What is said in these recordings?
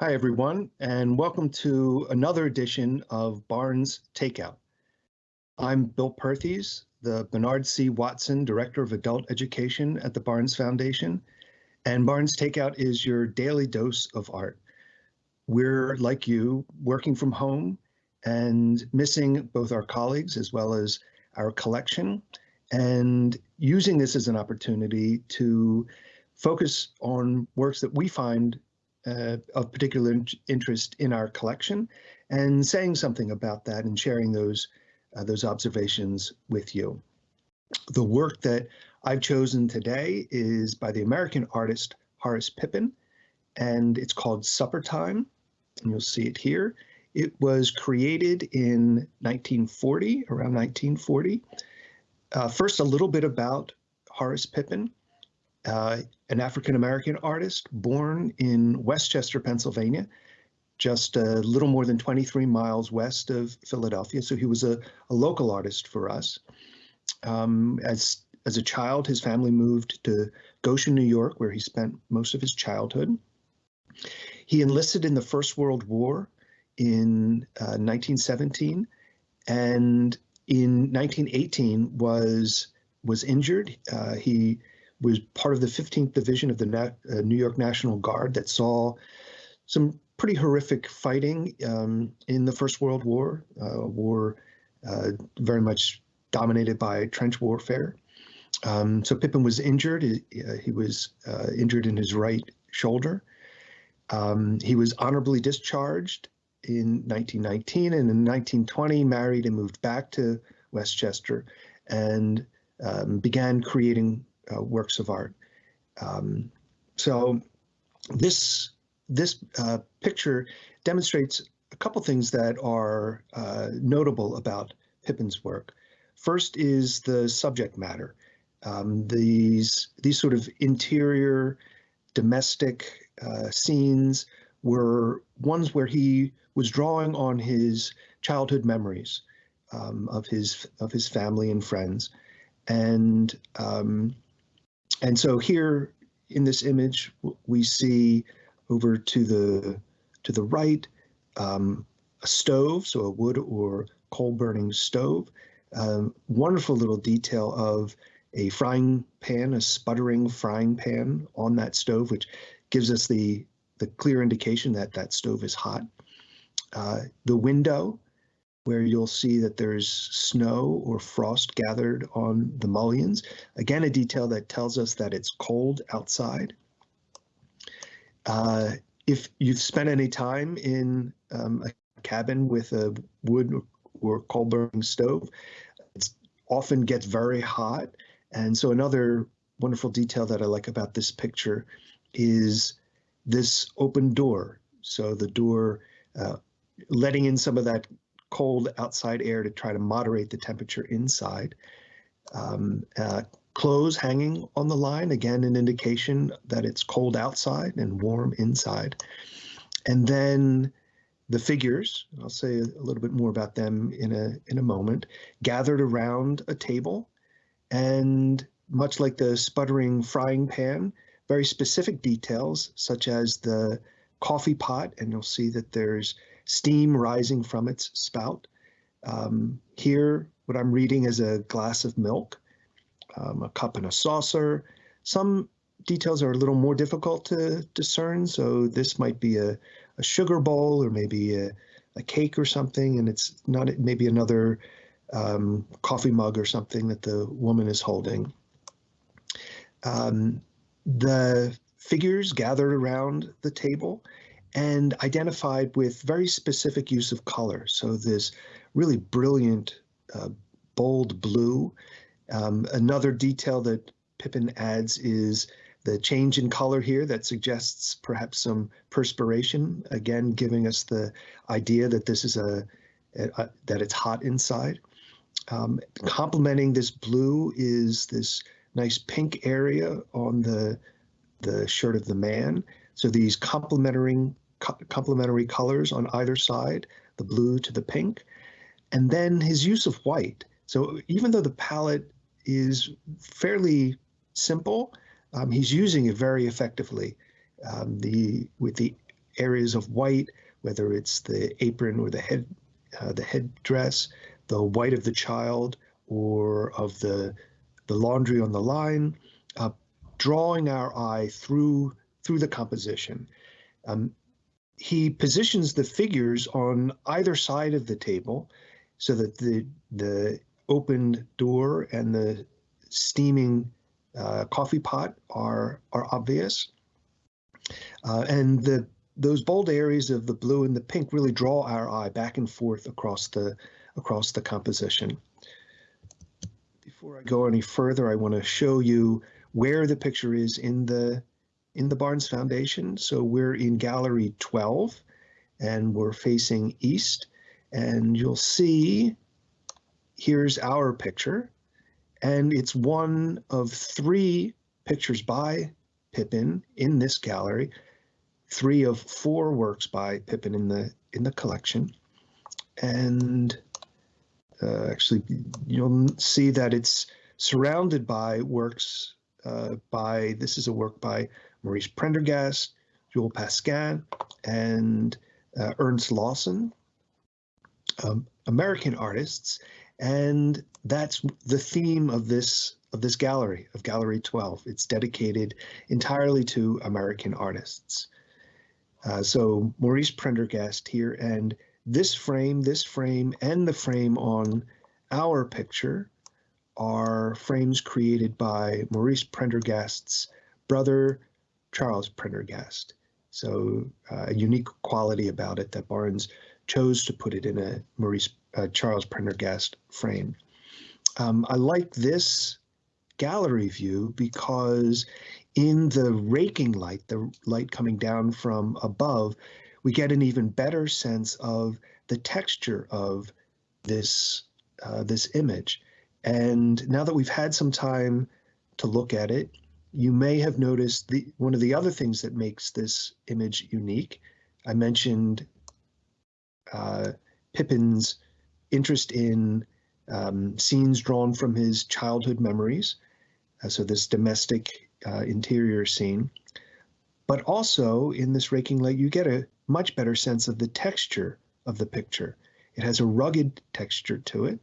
Hi, everyone, and welcome to another edition of Barnes Takeout. I'm Bill Perthes, the Bernard C. Watson Director of Adult Education at the Barnes Foundation, and Barnes Takeout is your daily dose of art. We're, like you, working from home and missing both our colleagues as well as our collection, and using this as an opportunity to focus on works that we find uh, of particular interest in our collection and saying something about that and sharing those uh, those observations with you. The work that I've chosen today is by the American artist Horace Pippin, and it's called Supper Time, and you'll see it here. It was created in 1940, around 1940. Uh, first, a little bit about Horace Pippin uh, an African American artist born in West Chester, Pennsylvania, just a little more than 23 miles west of Philadelphia. So he was a, a local artist for us. Um, as as a child, his family moved to Goshen, New York, where he spent most of his childhood. He enlisted in the First World War in uh, 1917, and in 1918 was was injured. Uh, he was part of the 15th Division of the Na uh, New York National Guard that saw some pretty horrific fighting um, in the First World War, uh, war uh, very much dominated by trench warfare. Um, so Pippin was injured. He, uh, he was uh, injured in his right shoulder. Um, he was honorably discharged in 1919 and in 1920 married and moved back to West Chester and um, began creating uh, works of art. Um, so this this uh, picture demonstrates a couple things that are uh, notable about Pippin's work. First is the subject matter. Um, these these sort of interior domestic uh, scenes were ones where he was drawing on his childhood memories um, of his of his family and friends, and um, and so here in this image, we see over to the to the right um, a stove, so a wood or coal burning stove. Um, wonderful little detail of a frying pan, a sputtering frying pan on that stove, which gives us the the clear indication that that stove is hot. Uh, the window where you'll see that there's snow or frost gathered on the mullions. Again, a detail that tells us that it's cold outside. Uh, if you've spent any time in um, a cabin with a wood or coal burning stove, it often gets very hot. And so another wonderful detail that I like about this picture is this open door. So the door uh, letting in some of that cold outside air to try to moderate the temperature inside. Um, uh, clothes hanging on the line, again, an indication that it's cold outside and warm inside. And then the figures, I'll say a little bit more about them in a, in a moment, gathered around a table. And much like the sputtering frying pan, very specific details, such as the coffee pot, and you'll see that there's steam rising from its spout. Um, here, what I'm reading is a glass of milk, um, a cup and a saucer. Some details are a little more difficult to discern, so this might be a, a sugar bowl or maybe a, a, cake or something, and it's not maybe another um, coffee mug or something that the woman is holding. Um, the figures gathered around the table and identified with very specific use of color. So this really brilliant, uh, bold blue. Um, another detail that Pippin adds is the change in color here that suggests perhaps some perspiration, again, giving us the idea that this is a, a, a that it's hot inside. Um, complementing this blue is this nice pink area on the the shirt of the man. So these complementing complementary colors on either side, the blue to the pink, and then his use of white. So even though the palette is fairly simple, um, he's using it very effectively. Um, the with the areas of white, whether it's the apron or the head, uh, the headdress, the white of the child, or of the the laundry on the line, uh, drawing our eye through through the composition. Um, he positions the figures on either side of the table so that the the opened door and the steaming uh, coffee pot are are obvious. Uh, and the those bold areas of the blue and the pink really draw our eye back and forth across the across the composition. Before I go any further, I want to show you where the picture is in the in the Barnes Foundation. So we're in gallery 12 and we're facing east and you'll see here's our picture and it's one of three pictures by Pippin in this gallery, three of four works by Pippin in the in the collection. And uh, actually, you'll see that it's surrounded by works uh, by, this is a work by Maurice Prendergast, Jules Pascin, and uh, Ernst Lawson, um, American artists, and that's the theme of this of this gallery of Gallery 12. It's dedicated entirely to American artists. Uh, so Maurice Prendergast here, and this frame, this frame, and the frame on our picture are frames created by Maurice Prendergast's brother, Charles Prendergast. So uh, a unique quality about it that Barnes chose to put it in a Maurice uh, Charles Prendergast frame. Um, I like this gallery view because in the raking light, the light coming down from above, we get an even better sense of the texture of this uh, this image. And now that we've had some time to look at it, you may have noticed the one of the other things that makes this image unique. I mentioned uh, Pippin's interest in um, scenes drawn from his childhood memories. Uh, so this domestic uh, interior scene. But also in this raking light, you get a much better sense of the texture of the picture. It has a rugged texture to it.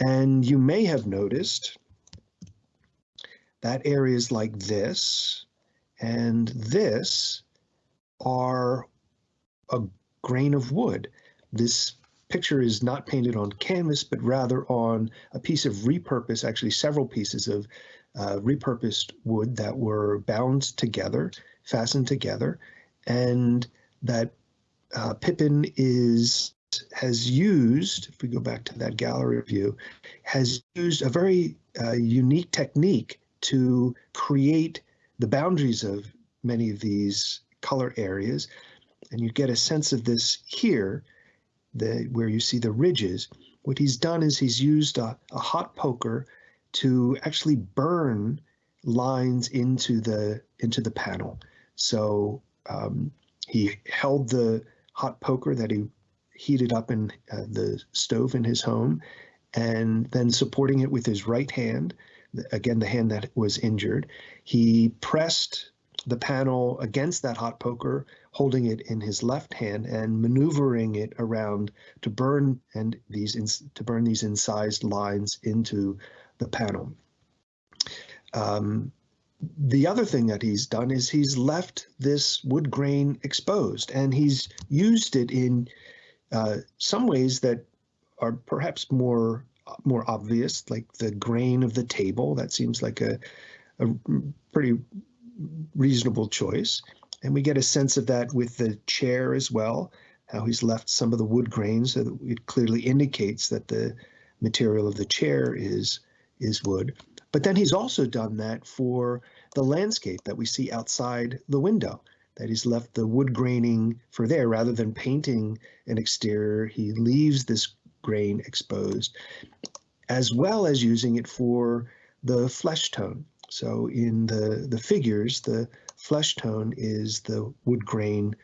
And you may have noticed that areas like this and this are a grain of wood. This picture is not painted on canvas, but rather on a piece of repurposed, actually several pieces of uh, repurposed wood that were bound together, fastened together, and that uh, Pippin is has used, if we go back to that gallery view, has used a very uh, unique technique to create the boundaries of many of these color areas. And you get a sense of this here, the, where you see the ridges. What he's done is he's used a, a hot poker to actually burn lines into the into the panel. So um, he held the hot poker that he heated up in uh, the stove in his home, and then supporting it with his right hand, again, the hand that was injured, he pressed the panel against that hot poker, holding it in his left hand and maneuvering it around to burn and these to burn these incised lines into the panel. Um, the other thing that he's done is he's left this wood grain exposed and he's used it in uh, some ways that are perhaps more more obvious, like the grain of the table. That seems like a, a pretty reasonable choice. And we get a sense of that with the chair as well, how he's left some of the wood grains so that it clearly indicates that the material of the chair is is wood. But then he's also done that for the landscape that we see outside the window that he's left the wood graining for there rather than painting an exterior. He leaves this grain exposed, as well as using it for the flesh tone. So in the, the figures, the flesh tone is the wood grain,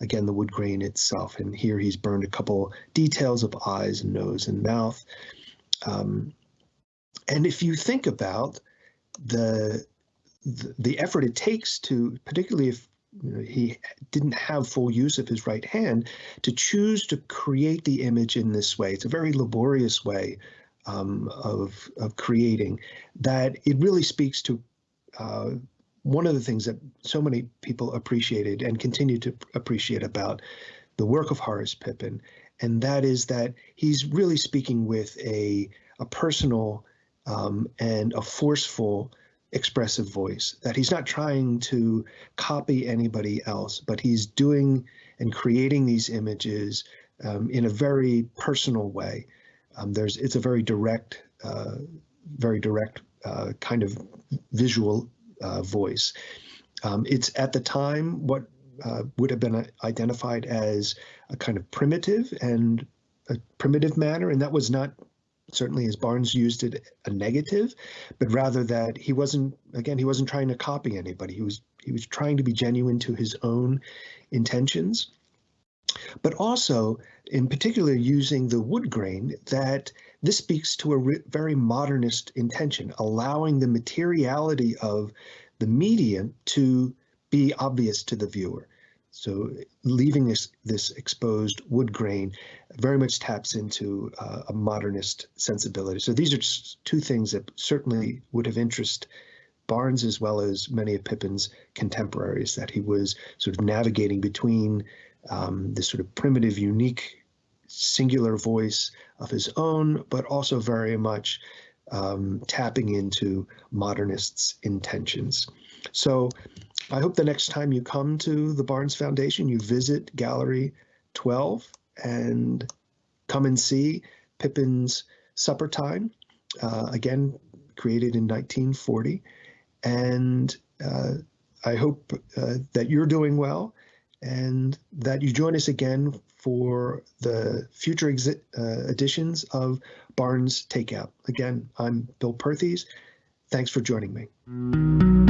again, the wood grain itself. And here he's burned a couple details of eyes and nose and mouth. Um, and if you think about the, the, the effort it takes to, particularly if he didn't have full use of his right hand, to choose to create the image in this way. It's a very laborious way um, of, of creating that it really speaks to uh, one of the things that so many people appreciated and continue to appreciate about the work of Horace Pippin, and that is that he's really speaking with a, a personal um, and a forceful expressive voice, that he's not trying to copy anybody else, but he's doing and creating these images um, in a very personal way. Um, there's it's a very direct, uh, very direct uh, kind of visual uh, voice. Um, it's at the time what uh, would have been identified as a kind of primitive and a primitive manner, and that was not certainly as Barnes used it a negative, but rather that he wasn't again he wasn't trying to copy anybody. He was he was trying to be genuine to his own intentions, but also in particular using the wood grain that this speaks to a very modernist intention, allowing the materiality of the medium to be obvious to the viewer. So leaving this this exposed wood grain very much taps into uh, a modernist sensibility. So these are just two things that certainly would have interest Barnes as well as many of Pippin's contemporaries, that he was sort of navigating between um, this sort of primitive, unique, singular voice of his own, but also very much um, tapping into modernists' intentions. So I hope the next time you come to the Barnes Foundation, you visit Gallery 12 and come and see Pippin's Supper Time, uh, again, created in 1940. And uh, I hope uh, that you're doing well and that you join us again for the future uh, editions of Barnes Takeout. Again, I'm Bill Perthes. Thanks for joining me.